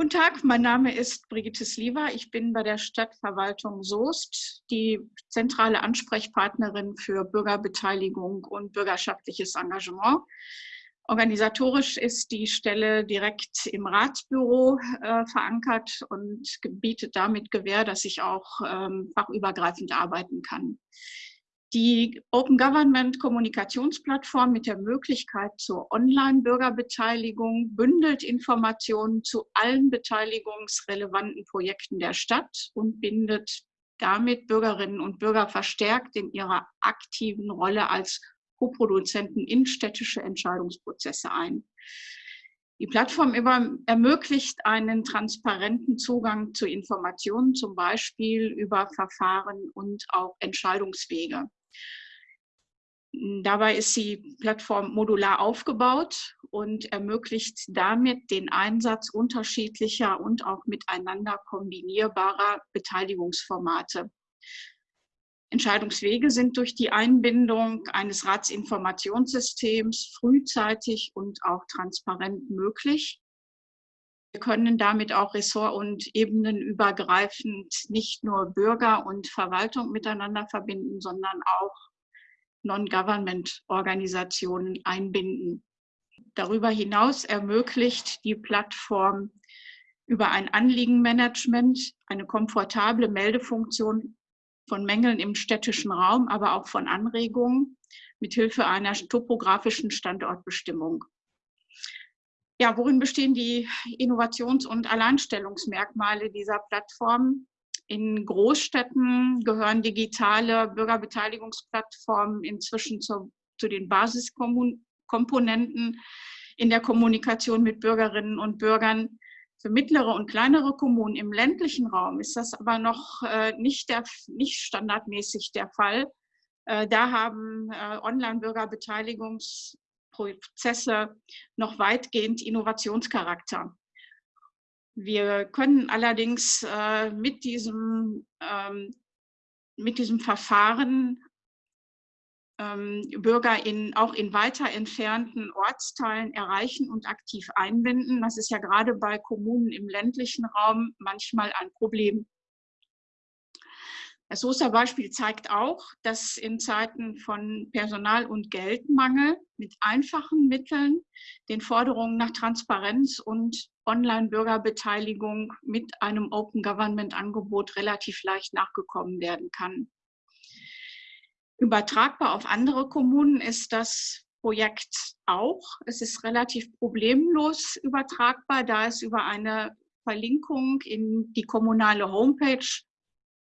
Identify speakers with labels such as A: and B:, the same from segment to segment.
A: Guten Tag, mein Name ist Brigitte Sliwa. Ich bin bei der Stadtverwaltung Soest die zentrale Ansprechpartnerin für Bürgerbeteiligung und bürgerschaftliches Engagement. Organisatorisch ist die Stelle direkt im Ratsbüro äh, verankert und bietet damit Gewähr, dass ich auch ähm, fachübergreifend arbeiten kann. Die Open Government Kommunikationsplattform mit der Möglichkeit zur Online-Bürgerbeteiligung bündelt Informationen zu allen beteiligungsrelevanten Projekten der Stadt und bindet damit Bürgerinnen und Bürger verstärkt in ihrer aktiven Rolle als Co-Produzenten in städtische Entscheidungsprozesse ein. Die Plattform ermöglicht einen transparenten Zugang zu Informationen, zum Beispiel über Verfahren und auch Entscheidungswege. Dabei ist die Plattform modular aufgebaut und ermöglicht damit den Einsatz unterschiedlicher und auch miteinander kombinierbarer Beteiligungsformate. Entscheidungswege sind durch die Einbindung eines Ratsinformationssystems frühzeitig und auch transparent möglich. Wir können damit auch ressort- und ebenenübergreifend nicht nur Bürger und Verwaltung miteinander verbinden, sondern auch Non-Government-Organisationen einbinden. Darüber hinaus ermöglicht die Plattform über ein Anliegenmanagement eine komfortable Meldefunktion von Mängeln im städtischen Raum, aber auch von Anregungen mithilfe einer topografischen Standortbestimmung. Ja, worin bestehen die Innovations- und Alleinstellungsmerkmale dieser Plattform? In Großstädten gehören digitale Bürgerbeteiligungsplattformen inzwischen zu, zu den Basiskomponenten in der Kommunikation mit Bürgerinnen und Bürgern. Für mittlere und kleinere Kommunen im ländlichen Raum ist das aber noch äh, nicht, der, nicht standardmäßig der Fall. Äh, da haben äh, Online-Bürgerbeteiligungsprozesse noch weitgehend Innovationscharakter. Wir können allerdings äh, mit, diesem, ähm, mit diesem Verfahren ähm, Bürger in, auch in weiter entfernten Ortsteilen erreichen und aktiv einbinden. Das ist ja gerade bei Kommunen im ländlichen Raum manchmal ein Problem. Das Soester Beispiel zeigt auch, dass in Zeiten von Personal- und Geldmangel mit einfachen Mitteln den Forderungen nach Transparenz und Online-Bürgerbeteiligung mit einem Open Government-Angebot relativ leicht nachgekommen werden kann. Übertragbar auf andere Kommunen ist das Projekt auch. Es ist relativ problemlos übertragbar, da es über eine Verlinkung in die kommunale Homepage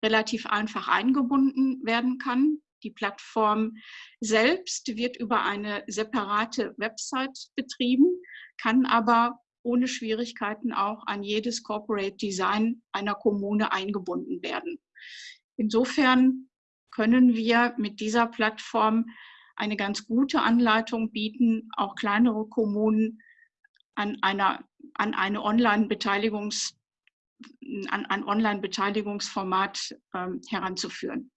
A: relativ einfach eingebunden werden kann. Die Plattform selbst wird über eine separate Website betrieben, kann aber ohne Schwierigkeiten auch an jedes Corporate Design einer Kommune eingebunden werden. Insofern können wir mit dieser Plattform eine ganz gute Anleitung bieten, auch kleinere Kommunen an, einer, an eine Online-Beteiligungs- an ein Online-Beteiligungsformat ähm, heranzuführen.